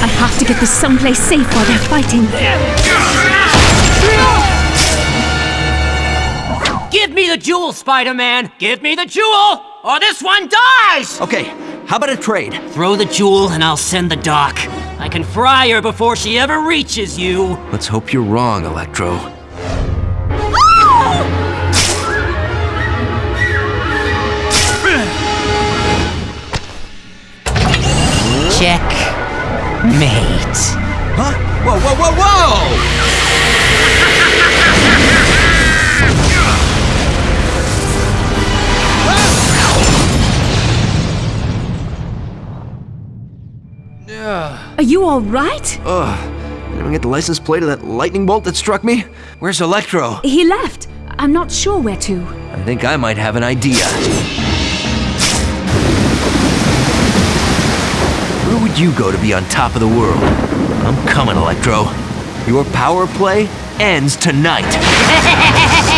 I have to get this someplace safe while they're fighting. Give me the jewel, Spider-Man! Give me the jewel, or this one dies! Okay, how about a trade? Throw the jewel and I'll send the doc. I can fry her before she ever reaches you. Let's hope you're wrong, Electro. Check. Mate. Huh? Whoa, whoa, whoa, whoa! Are you all right? Ugh. Did I get the license plate of that lightning bolt that struck me? Where's Electro? He left. I'm not sure where to. I think I might have an idea. Would you go to be on top of the world? I'm coming, Electro. Your power play ends tonight.